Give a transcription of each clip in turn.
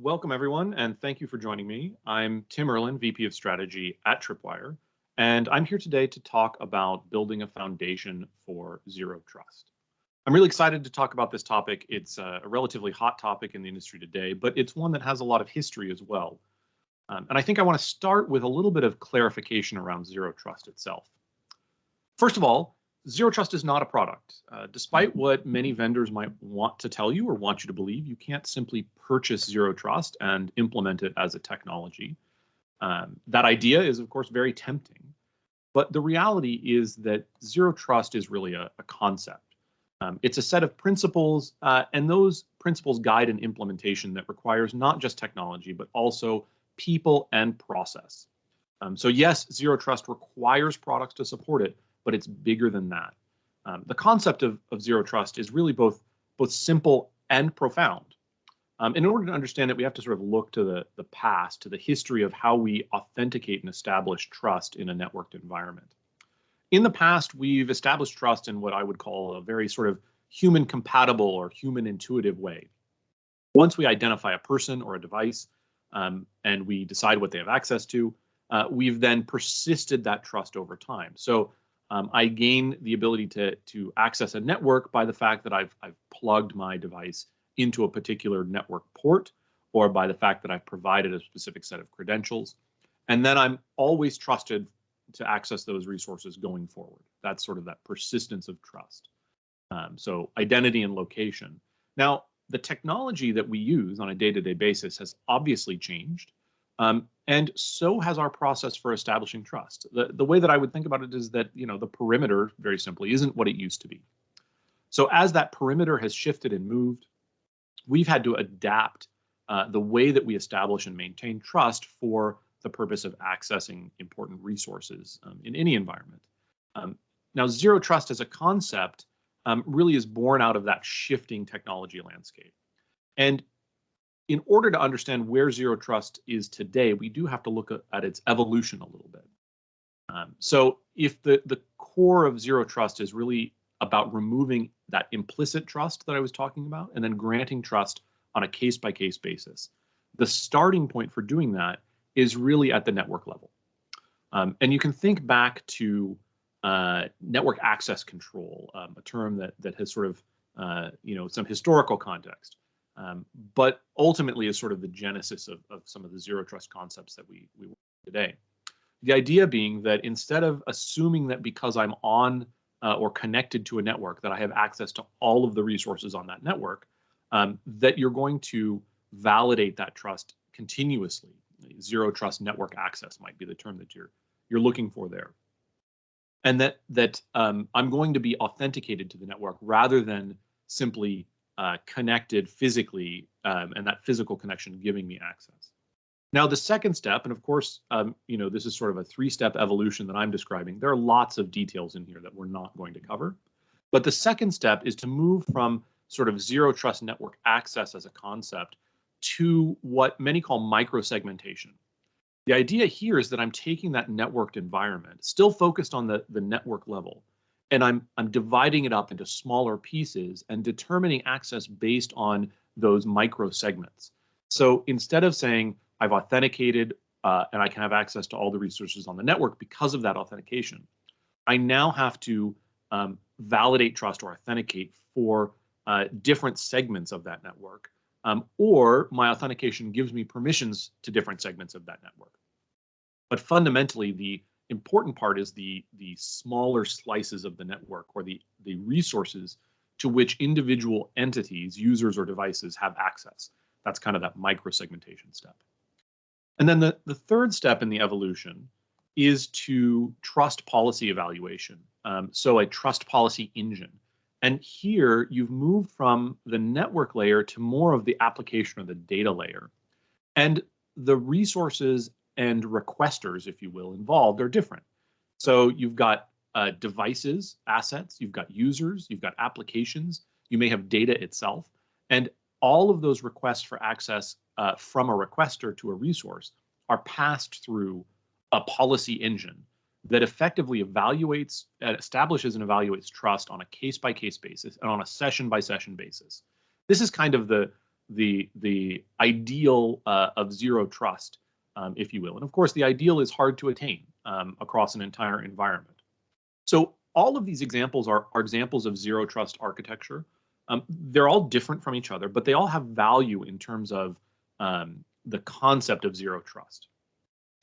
Welcome, everyone, and thank you for joining me. I'm Tim Erlin, VP of Strategy at Tripwire, and I'm here today to talk about building a foundation for Zero Trust. I'm really excited to talk about this topic. It's a relatively hot topic in the industry today, but it's one that has a lot of history as well. Um, and I think I want to start with a little bit of clarification around Zero Trust itself. First of all, Zero Trust is not a product. Uh, despite what many vendors might want to tell you or want you to believe, you can't simply purchase Zero Trust and implement it as a technology. Um, that idea is, of course, very tempting. But the reality is that Zero Trust is really a, a concept. Um, it's a set of principles, uh, and those principles guide an implementation that requires not just technology, but also people and process. Um, so yes, Zero Trust requires products to support it, but it's bigger than that. Um, the concept of, of zero trust is really both both simple and profound. Um, in order to understand it, we have to sort of look to the, the past, to the history of how we authenticate and establish trust in a networked environment. In the past, we've established trust in what I would call a very sort of human compatible or human intuitive way. Once we identify a person or a device um, and we decide what they have access to, uh, we've then persisted that trust over time. So um, I gain the ability to, to access a network by the fact that I've, I've plugged my device into a particular network port or by the fact that I've provided a specific set of credentials. And then I'm always trusted to access those resources going forward. That's sort of that persistence of trust. Um, so identity and location. Now, the technology that we use on a day-to-day -day basis has obviously changed. Um, and so has our process for establishing trust. The, the way that I would think about it is that, you know, the perimeter, very simply, isn't what it used to be. So as that perimeter has shifted and moved, we've had to adapt uh, the way that we establish and maintain trust for the purpose of accessing important resources um, in any environment. Um, now, zero trust as a concept um, really is born out of that shifting technology landscape. And in order to understand where zero trust is today, we do have to look at, its evolution a little bit. Um, so if the, the core of zero trust is really about removing that implicit trust that I was talking about and then granting trust on a case by case basis, the starting point for doing that is really at the network level. Um, and you can think back to uh, network access control, um, a term that that has sort of uh, you know some historical context um, but ultimately is sort of the genesis of, of some of the zero trust concepts that we, we work today. The idea being that instead of assuming that because I'm on uh, or connected to a network that I have access to all of the resources on that network, um, that you're going to validate that trust continuously. Zero trust network access might be the term that you're you're looking for there. And that that um, I'm going to be authenticated to the network rather than simply uh, connected physically um, and that physical connection giving me access. Now, the second step, and of course, um, you know, this is sort of a three-step evolution that I'm describing. There are lots of details in here that we're not going to cover. But the second step is to move from sort of zero trust network access as a concept to what many call microsegmentation. The idea here is that I'm taking that networked environment, still focused on the, the network level, and I'm I'm dividing it up into smaller pieces and determining access based on those micro segments. So instead of saying I've authenticated uh, and I can have access to all the resources on the network because of that authentication, I now have to um, validate trust or authenticate for uh, different segments of that network. Um, or my authentication gives me permissions to different segments of that network. But fundamentally, the important part is the the smaller slices of the network or the the resources to which individual entities, users or devices have access. That's kind of that micro segmentation step. And then the, the third step in the evolution is to trust policy evaluation. Um, so a trust policy engine. And here you've moved from the network layer to more of the application or the data layer. And the resources and requesters, if you will, involved are different. So you've got uh, devices, assets, you've got users, you've got applications, you may have data itself, and all of those requests for access uh, from a requester to a resource are passed through a policy engine that effectively evaluates, uh, establishes and evaluates trust on a case by case basis and on a session by session basis. This is kind of the the the ideal uh, of zero trust, um, if you will. And of course, the ideal is hard to attain um, across an entire environment. So all of these examples are, are examples of zero trust architecture. Um, they're all different from each other, but they all have value in terms of um, the concept of zero trust.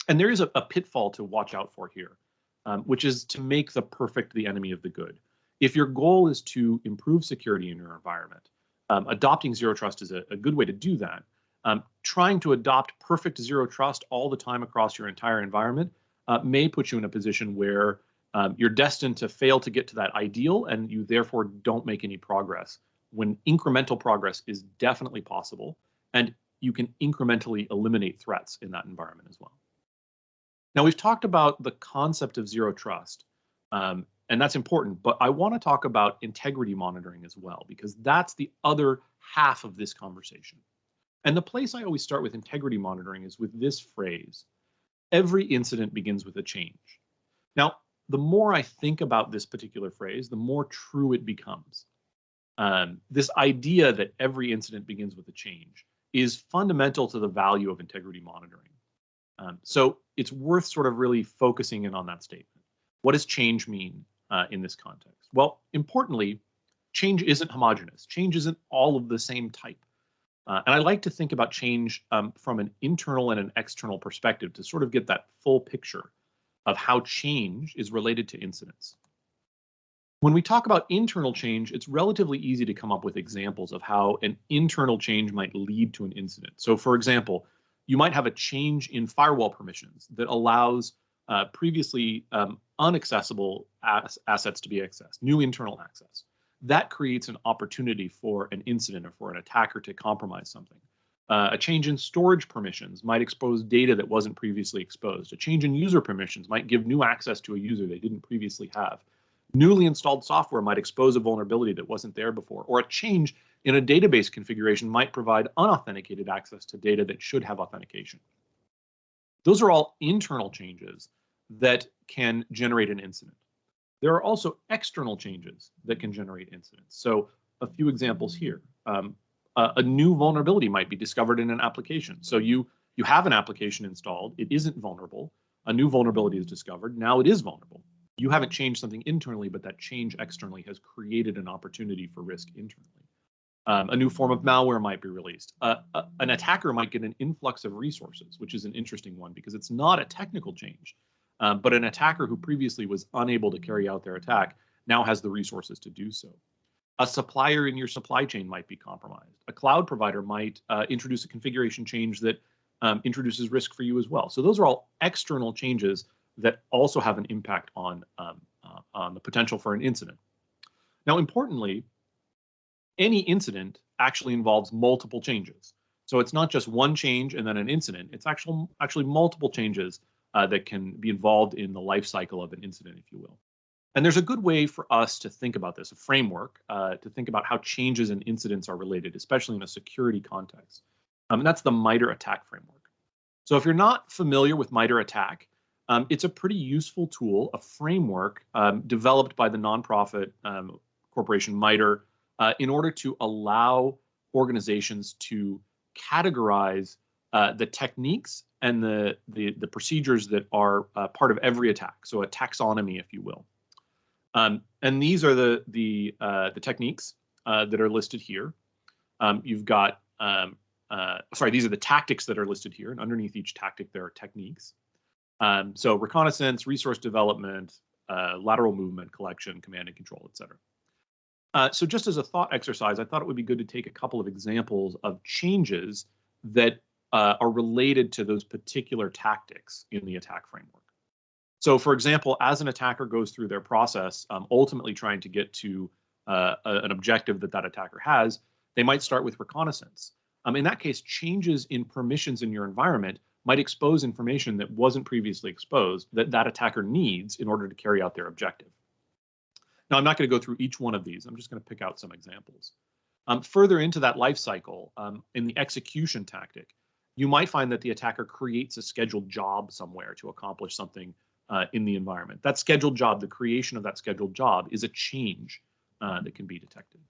And there is a, a pitfall to watch out for here, um, which is to make the perfect the enemy of the good. If your goal is to improve security in your environment, um, adopting zero trust is a, a, good way to do that. Um, trying to adopt perfect zero trust all the time across your entire environment uh, may put you in a position where um, you're destined to fail to get to that ideal and you therefore don't make any progress when incremental progress is definitely possible and you can incrementally eliminate threats in that environment as well. Now we've talked about the concept of zero trust um, and that's important, but I want to talk about integrity monitoring as well because that's the other half of this conversation. And the place I always start with integrity monitoring is with this phrase, every incident begins with a change. Now, the more I think about this particular phrase, the more true it becomes. Um, this idea that every incident begins with a change is fundamental to the value of integrity monitoring. Um, so it's worth sort of really focusing in on that statement. What does change mean uh, in this context? Well, importantly, change isn't homogeneous. Change isn't all of the same type. Uh, and I like to think about change um, from an internal and an external perspective to sort of get that full picture of how change is related to incidents. When we talk about internal change, it's relatively easy to come up with examples of how an internal change might lead to an incident. So for example, you might have a change in firewall permissions that allows uh, previously um, unaccessible as assets to be accessed, new internal access. That creates an opportunity for an incident or for an attacker to compromise something. Uh, a change in storage permissions might expose data that wasn't previously exposed. A change in user permissions might give new access to a user they didn't previously have. Newly installed software might expose a vulnerability that wasn't there before, or a change in a database configuration might provide unauthenticated access to data that should have authentication. Those are all internal changes that can generate an incident. There are also external changes that can generate incidents. So a few examples here. Um, uh, a new vulnerability might be discovered in an application. So you you have an application installed, it isn't vulnerable, a new vulnerability is discovered, now it is vulnerable. You haven't changed something internally, but that change externally has created an opportunity for risk internally. Um, a new form of malware might be released. Uh, uh, an attacker might get an influx of resources, which is an interesting one because it's not a technical change, um, but an attacker who previously was unable to carry out their attack now has the resources to do so. A supplier in your supply chain might be compromised. A cloud provider might uh, introduce a configuration change that um, introduces risk for you as well. So those are all external changes that also have an impact on, um, uh, on the potential for an incident. Now, importantly, any incident actually involves multiple changes. So it's not just one change and then an incident. It's actual, actually multiple changes uh, that can be involved in the life cycle of an incident, if you will. And there's a good way for us to think about this, a framework uh, to think about how changes and incidents are related, especially in a security context. Um, and that's the MITRE ATT&CK framework. So if you're not familiar with MITRE ATT&CK, um, it's a pretty useful tool, a framework um, developed by the nonprofit um, corporation MITRE uh, in order to allow organizations to categorize uh, the techniques and the, the, the procedures that are uh, part of every attack. So a taxonomy, if you will. Um, and these are the the uh, the techniques uh, that are listed here. Um, you've got um, uh, sorry, these are the tactics that are listed here, and underneath each tactic there are techniques. Um, so reconnaissance, resource development, uh, lateral movement, collection, command and control, etc. Uh, so just as a thought exercise, I thought it would be good to take a couple of examples of changes that uh, are related to those particular tactics in the attack framework. So for example, as an attacker goes through their process, um, ultimately trying to get to uh, a, an objective that that attacker has, they might start with reconnaissance. Um, in that case, changes in permissions in your environment might expose information that wasn't previously exposed that that attacker needs in order to carry out their objective. Now, I'm not going to go through each one of these. I'm just going to pick out some examples. Um, further into that life cycle, um, in the execution tactic, you might find that the attacker creates a scheduled job somewhere to accomplish something uh, in the environment. That scheduled job, the creation of that scheduled job is a change uh, that can be detected.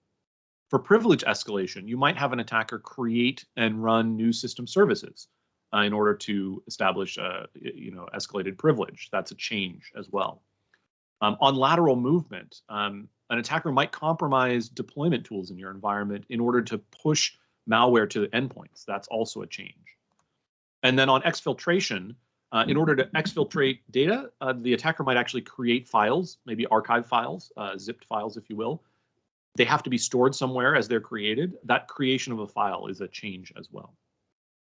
For privilege escalation, you might have an attacker create and run new system services uh, in order to establish you know escalated privilege. That's a change as well. Um, on lateral movement, um, an attacker might compromise deployment tools in your environment in order to push malware to the endpoints. That's also a change. And then on exfiltration, uh, in order to exfiltrate data, uh, the attacker might actually create files, maybe archive files, uh, zipped files, if you will. They have to be stored somewhere as they're created. That creation of a file is a change as well.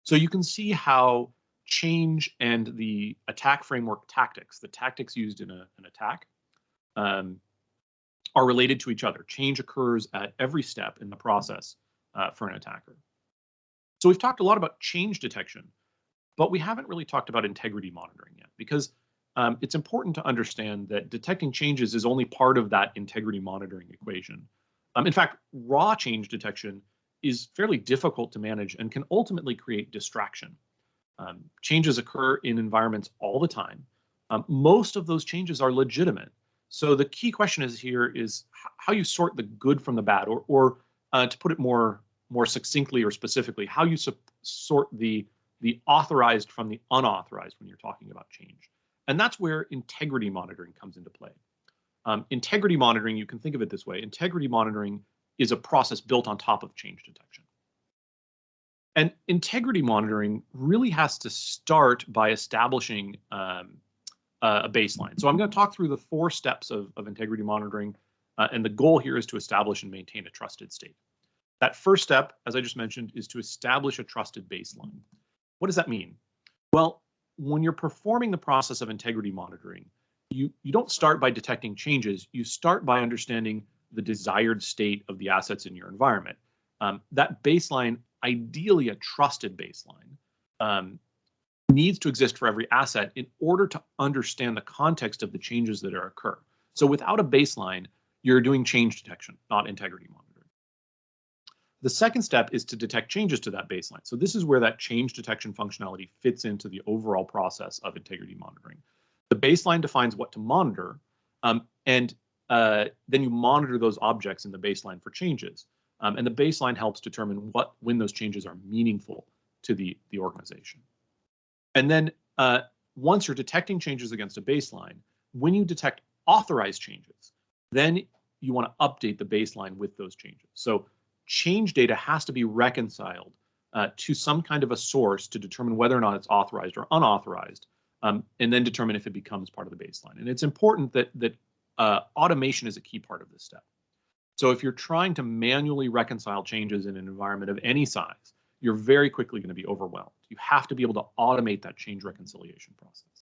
So you can see how change and the attack framework tactics, the tactics used in a, an attack, um, are related to each other. Change occurs at every step in the process uh, for an attacker. So we've talked a lot about change detection, but we haven't really talked about integrity monitoring yet because um, it's important to understand that detecting changes is only part of that integrity monitoring equation. Um, in fact, raw change detection is fairly difficult to manage and can ultimately create distraction. Um, changes occur in environments all the time. Um, most of those changes are legitimate. So the key question is here is how you sort the good from the bad, or, or uh, to put it more more succinctly or specifically, how you sort the the authorized from the unauthorized when you're talking about change. And that's where integrity monitoring comes into play. Um, integrity monitoring, you can think of it this way. Integrity monitoring is a process built on top of change detection. And integrity monitoring really has to start by establishing um, a baseline. So I'm going to talk through the four steps of, of integrity monitoring, uh, and the goal here is to establish and maintain a trusted state. That first step, as I just mentioned, is to establish a trusted baseline. What does that mean? Well, when you're performing the process of integrity monitoring, you, you don't start by detecting changes, you start by understanding the desired state of the assets in your environment. Um, that baseline, ideally a trusted baseline, um, needs to exist for every asset in order to understand the context of the changes that are occur. So without a baseline, you're doing change detection, not integrity monitoring. The second step is to detect changes to that baseline. So this is where that change detection functionality fits into the overall process of integrity monitoring. The baseline defines what to monitor, um, and uh, then you monitor those objects in the baseline for changes. Um, and the baseline helps determine what when those changes are meaningful to the, the organization. And then uh, once you're detecting changes against a baseline, when you detect authorized changes, then you want to update the baseline with those changes. So change data has to be reconciled uh, to some kind of a source to determine whether or not it's authorized or unauthorized, um, and then determine if it becomes part of the baseline. And it's important that that uh, automation is a key part of this step. So if you're trying to manually reconcile changes in an environment of any size, you're very quickly going to be overwhelmed. You have to be able to automate that change reconciliation process.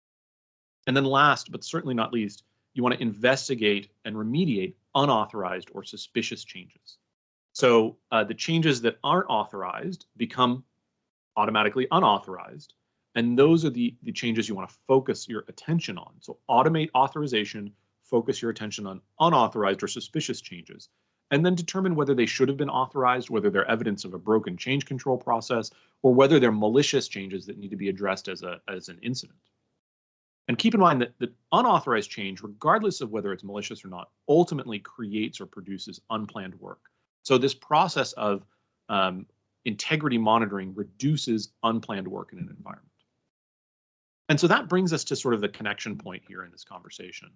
And then last, but certainly not least, you want to investigate and remediate unauthorized or suspicious changes. So uh, the changes that aren't authorized become automatically unauthorized. And those are the, the changes you want to focus your attention on. So automate authorization, focus your attention on unauthorized or suspicious changes, and then determine whether they should have been authorized, whether they're evidence of a broken change control process, or whether they're malicious changes that need to be addressed as, a, as an incident. And keep in mind that, that unauthorized change, regardless of whether it's malicious or not, ultimately creates or produces unplanned work. So this process of um, integrity monitoring reduces unplanned work in an environment. And so that brings us to sort of the connection point here in this conversation,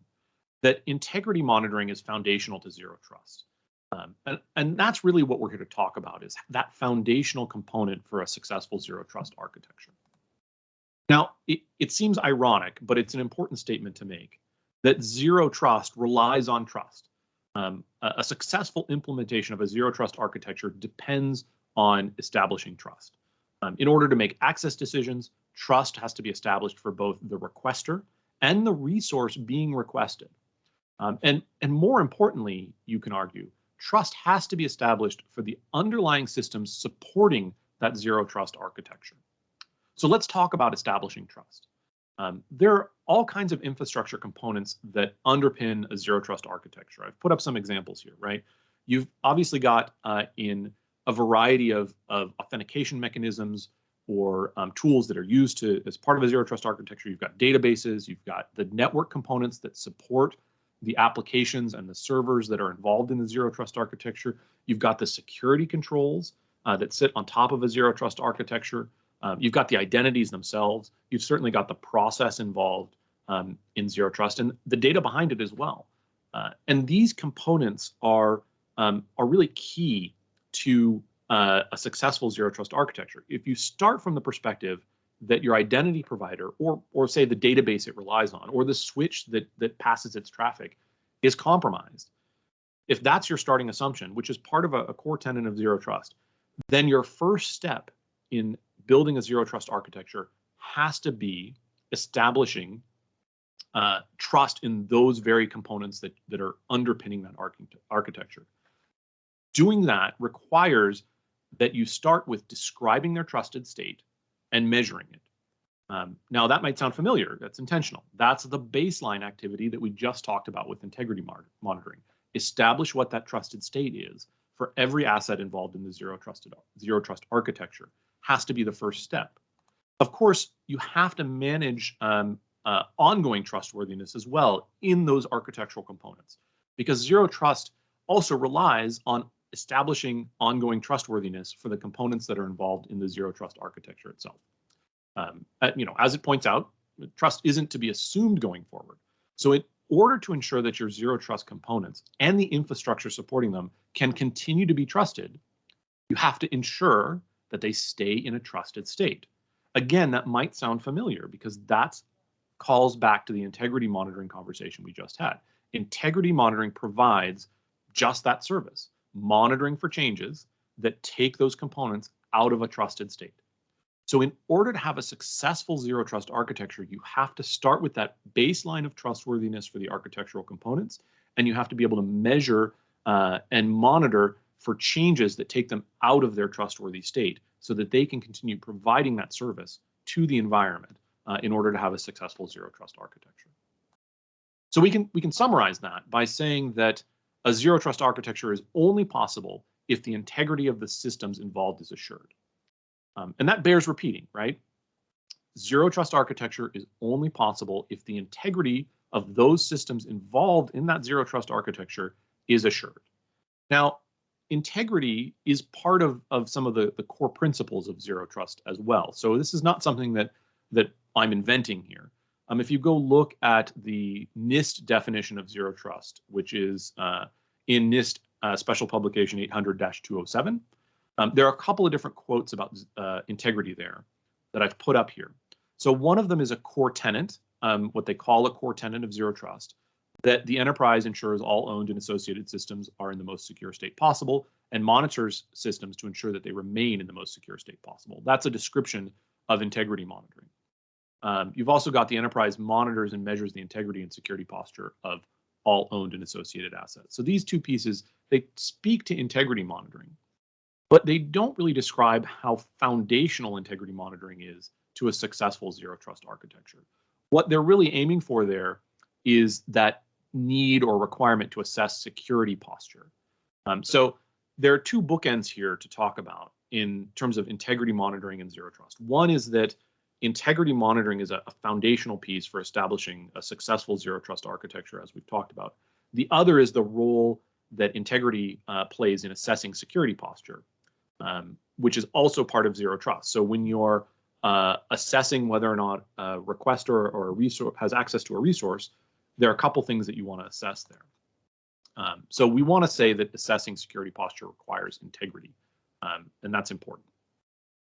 that integrity monitoring is foundational to zero trust. Um, and, and that's really what we're here to talk about is that foundational component for a successful zero trust architecture. Now, it, it seems ironic, but it's an important statement to make that zero trust relies on trust. Um, a, successful implementation of a zero trust architecture depends on establishing trust. Um, in order to make access decisions, trust has to be established for both the requester and the resource being requested. Um, and, and more importantly, you can argue, trust has to be established for the underlying systems supporting that zero trust architecture. So let's talk about establishing trust. Um, there are all kinds of infrastructure components that underpin a zero trust architecture. I've put up some examples here, right? You've obviously got uh, in a variety of, of authentication mechanisms or um, tools that are used to as part of a zero trust architecture. You've got databases, you've got the network components that support the applications and the servers that are involved in the zero trust architecture. You've got the security controls uh, that sit on top of a zero trust architecture. Uh, you've got the identities themselves. You've certainly got the process involved um, in zero trust and the data behind it as well. Uh, and these components are um, are really key to uh, a successful zero trust architecture. If you start from the perspective that your identity provider or or say the database it relies on or the switch that that passes its traffic is compromised if that's your starting assumption which is part of a, a core tenet of zero trust then your first step in building a zero trust architecture has to be establishing uh, trust in those very components that, that are underpinning that architecture. Doing that requires that you start with describing their trusted state and measuring it. Um, now, that might sound familiar. That's intentional. That's the baseline activity that we just talked about with integrity monitoring. Establish what that trusted state is for every asset involved in the zero trusted zero trust architecture. Has to be the first step. Of course, you have to manage um, uh, ongoing trustworthiness as well in those architectural components, because zero trust also relies on establishing ongoing trustworthiness for the components that are involved in the zero trust architecture itself. Um, you know, as it points out, trust isn't to be assumed going forward. So in order to ensure that your zero trust components and the infrastructure supporting them can continue to be trusted, you have to ensure that they stay in a trusted state. Again, that might sound familiar because that calls back to the integrity monitoring conversation we just had. Integrity monitoring provides just that service monitoring for changes that take those components out of a trusted state. So in order to have a successful zero trust architecture, you have to start with that baseline of trustworthiness for the architectural components, and you have to be able to measure uh, and monitor for changes that take them out of their trustworthy state so that they can continue providing that service to the environment uh, in order to have a successful zero trust architecture. So we can we can summarize that by saying that a zero trust architecture is only possible if the integrity of the systems involved is assured. Um, and that bears repeating, right? Zero trust architecture is only possible if the integrity of those systems involved in that zero trust architecture is assured. Now, integrity is part of, of some of the, the core principles of zero trust as well. So this is not something that, that I'm inventing here. Um, if you go look at the NIST definition of zero trust, which is uh, in NIST uh, Special Publication 800-207, um, there are a couple of different quotes about uh, integrity there that I've put up here. So one of them is a core tenant, um, what they call a core tenant of zero trust, that the enterprise ensures all owned and associated systems are in the most secure state possible and monitors systems to ensure that they remain in the most secure state possible. That's a description of integrity monitoring. Um, you've also got the enterprise monitors and measures the integrity and security posture of all owned and associated assets. So these two pieces, they speak to integrity monitoring, but they don't really describe how foundational integrity monitoring is to a successful zero trust architecture. What they're really aiming for there is that need or requirement to assess security posture. Um, so there are two bookends here to talk about in terms of integrity monitoring and zero trust. One is that integrity monitoring is a, a, foundational piece for establishing a successful zero trust architecture, as we've talked about. The other is the role that integrity uh, plays in assessing security posture, um, which is also part of zero trust. So when you're uh, assessing whether or not a requester or a resource has access to a resource, there are a couple things that you want to assess there. Um, so we want to say that assessing security posture requires integrity, um, and that's important.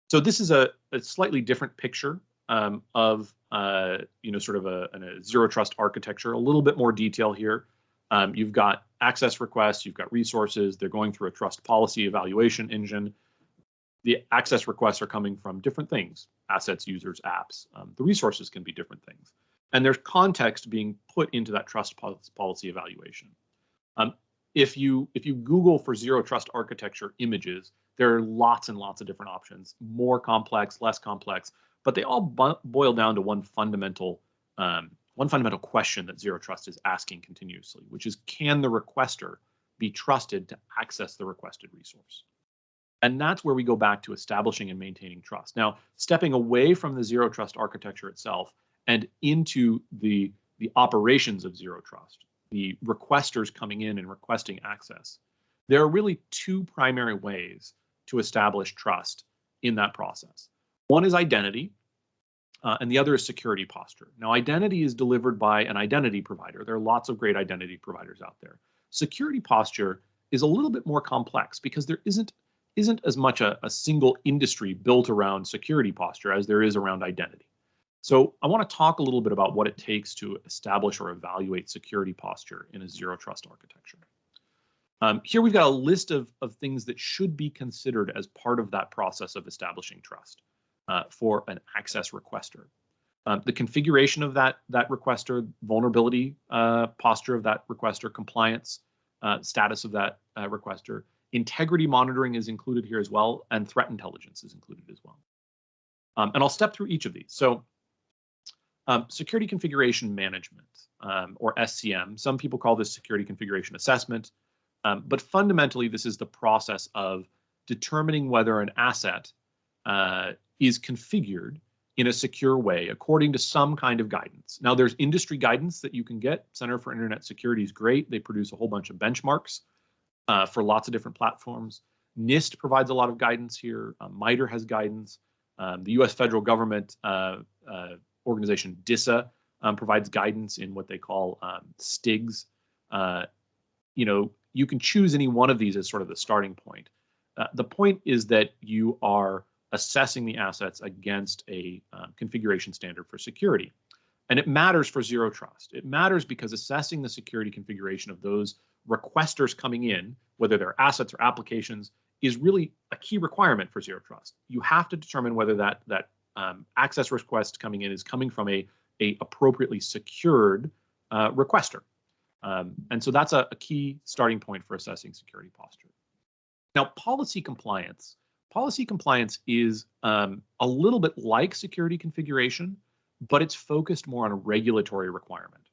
So this is a, a slightly different picture um, of uh, you know sort of a, a, zero trust architecture. A little bit more detail here. Um, you've got access requests, you've got resources. They're going through a trust policy evaluation engine. The access requests are coming from different things: assets, users, apps. Um, the resources can be different things, and there's context being put into that trust policy evaluation. Um, if you if you Google for zero trust architecture images, there are lots and lots of different options, more complex, less complex, but they all boil down to one fundamental um, one fundamental question that zero trust is asking continuously, which is can the requester be trusted to access the requested resource? And that's where we go back to establishing and maintaining trust. Now, stepping away from the zero trust architecture itself and into the the operations of zero trust the requesters coming in and requesting access, there are really two primary ways to establish trust in that process. One is identity, uh, and the other is security posture. Now, identity is delivered by an identity provider. There are lots of great identity providers out there. Security posture is a little bit more complex because there isn't isn't as much a, a single industry built around security posture as there is around identity. So I want to talk a little bit about what it takes to establish or evaluate security posture in a zero trust architecture. Um, here we've got a list of, of things that should be considered as part of that process of establishing trust uh, for an access requester. Um, the configuration of that, that requester, vulnerability uh, posture of that requester, compliance uh, status of that uh, requester, integrity monitoring is included here as well, and threat intelligence is included as well. Um, and I'll step through each of these. So um, security configuration management, um, or SCM, some people call this security configuration assessment. Um, but fundamentally, this is the process of determining whether an asset uh, is configured in a secure way according to some kind of guidance. Now, there's industry guidance that you can get. Center for Internet Security is great. They produce a whole bunch of benchmarks uh, for lots of different platforms. NIST provides a lot of guidance here. Uh, MITRE has guidance. Um, the U.S. federal government uh, uh, organization DISA um, provides guidance in what they call um, STIGs. Uh, you know, you can choose any one of these as sort of the starting point. Uh, the point is that you are assessing the assets against a uh, configuration standard for security. And it matters for zero trust. It matters because assessing the security configuration of those requesters coming in, whether they're assets or applications, is really a key requirement for zero trust. You have to determine whether that that um, access request coming in is coming from a, a appropriately secured uh, requester. Um, and so that's a, a, key starting point for assessing security posture. Now, policy compliance. Policy compliance is um, a little bit like security configuration, but it's focused more on a regulatory requirement.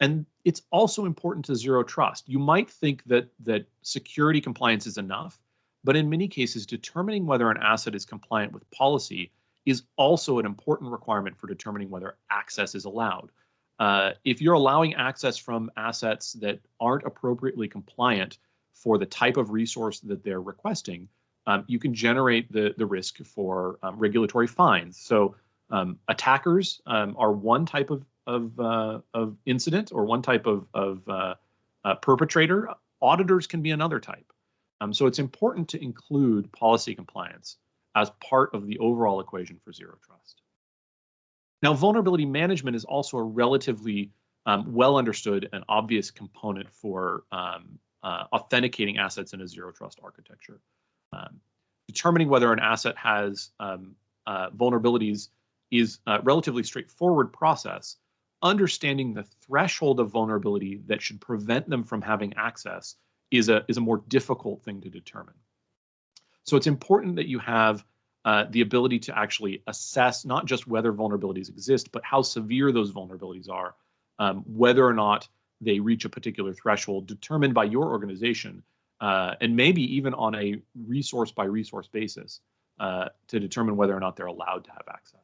And it's also important to zero trust. You might think that that security compliance is enough, but in many cases, determining whether an asset is compliant with policy is also an important requirement for determining whether access is allowed. Uh, if you're allowing access from assets that aren't appropriately compliant for the type of resource that they're requesting, um, you can generate the, the risk for um, regulatory fines. So um, attackers um, are one type of, of, uh, of incident or one type of, of uh, uh, perpetrator. Auditors can be another type. Um, so it's important to include policy compliance as part of the overall equation for zero trust. Now, vulnerability management is also a relatively um, well understood and obvious component for um, uh, authenticating assets in a zero trust architecture. Um, determining whether an asset has um, uh, vulnerabilities is a relatively straightforward process. Understanding the threshold of vulnerability that should prevent them from having access is a, is a more difficult thing to determine. So it's important that you have uh, the ability to actually assess not just whether vulnerabilities exist, but how severe those vulnerabilities are, um, whether or not they reach a particular threshold determined by your organization, uh, and maybe even on a resource by resource basis uh, to determine whether or not they're allowed to have access.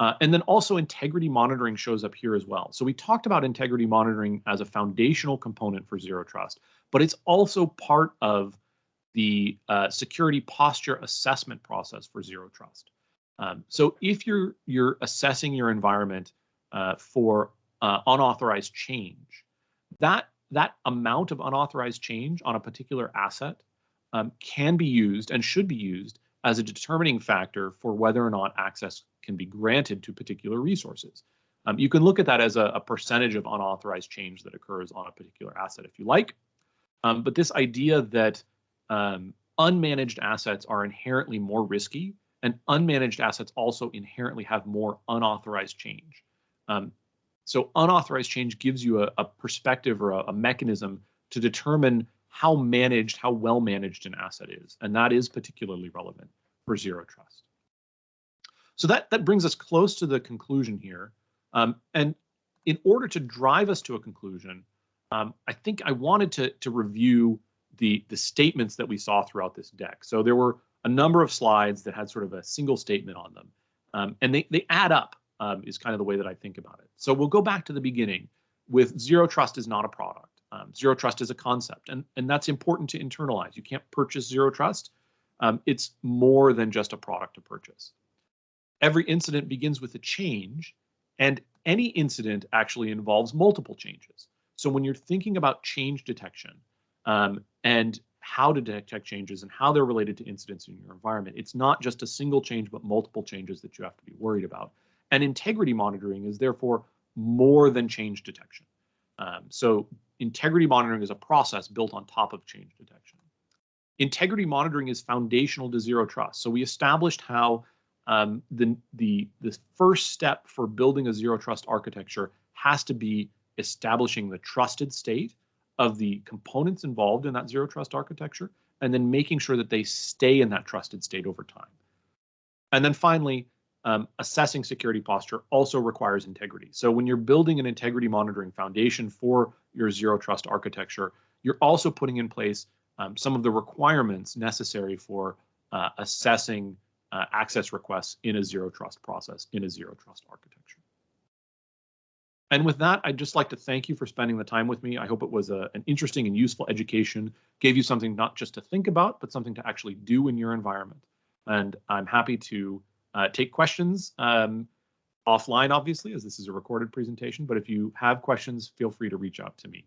Uh, and then also integrity monitoring shows up here as well. So we talked about integrity monitoring as a foundational component for zero trust, but it's also part of the uh, security posture assessment process for zero trust. Um, so if you're you're assessing your environment uh, for uh, unauthorized change, that that amount of unauthorized change on a particular asset um, can be used and should be used as a determining factor for whether or not access can be granted to particular resources. Um, you can look at that as a, a, percentage of unauthorized change that occurs on a particular asset if you like. Um, but this idea that um, unmanaged assets are inherently more risky, and unmanaged assets also inherently have more unauthorized change. Um, so unauthorized change gives you a, a perspective or a, a, mechanism to determine how managed, how well managed an asset is, and that is particularly relevant for zero trust. So that that brings us close to the conclusion here, um, and in order to drive us to a conclusion, um, I think I wanted to to review the, the statements that we saw throughout this deck. So there were a number of slides that had sort of a single statement on them. Um, and they, they add up um, is kind of the way that I think about it. So we'll go back to the beginning. with zero trust is not a product. Um, zero trust is a concept, and, and that's important to internalize. You can't purchase zero trust. Um, it's more than just a product to purchase. Every incident begins with a change, and any incident actually involves multiple changes. So when you're thinking about change detection um, and how to detect changes and how they're related to incidents in your environment, it's not just a single change, but multiple changes that you have to be worried about. And integrity monitoring is therefore more than change detection. Um, so integrity monitoring is a process built on top of change detection. Integrity monitoring is foundational to zero trust. So we established how um, the, the, the first step for building a zero trust architecture has to be establishing the trusted state of the components involved in that zero trust architecture, and then making sure that they stay in that trusted state over time. And then finally, um, assessing security posture also requires integrity. So when you're building an integrity monitoring foundation for your zero trust architecture, you're also putting in place um, some of the requirements necessary for uh, assessing uh, access requests in a zero trust process, in a zero trust architecture. And with that, I'd just like to thank you for spending the time with me. I hope it was a, an interesting and useful education, gave you something not just to think about, but something to actually do in your environment. And I'm happy to uh, take questions um, offline, obviously, as this is a recorded presentation. But if you have questions, feel free to reach out to me.